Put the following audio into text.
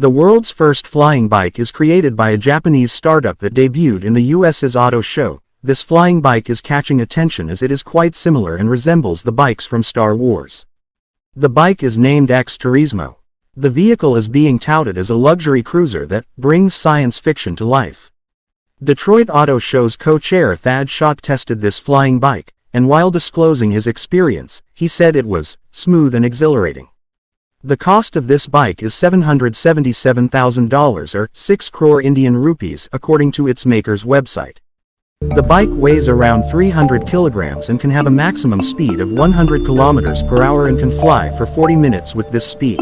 The world's first flying bike is created by a Japanese startup that debuted in the US's auto show. This flying bike is catching attention as it is quite similar and resembles the bikes from Star Wars. The bike is named X Turismo. The vehicle is being touted as a luxury cruiser that brings science fiction to life. Detroit Auto Show's co-chair Thad Szott tested this flying bike, and while disclosing his experience, he said it was smooth and exhilarating. The cost of this bike is $777,000 or 6 crore Indian rupees according to its maker's website. The bike weighs around 300 kilograms and can have a maximum speed of 100 kilometers per hour and can fly for 40 minutes with this speed.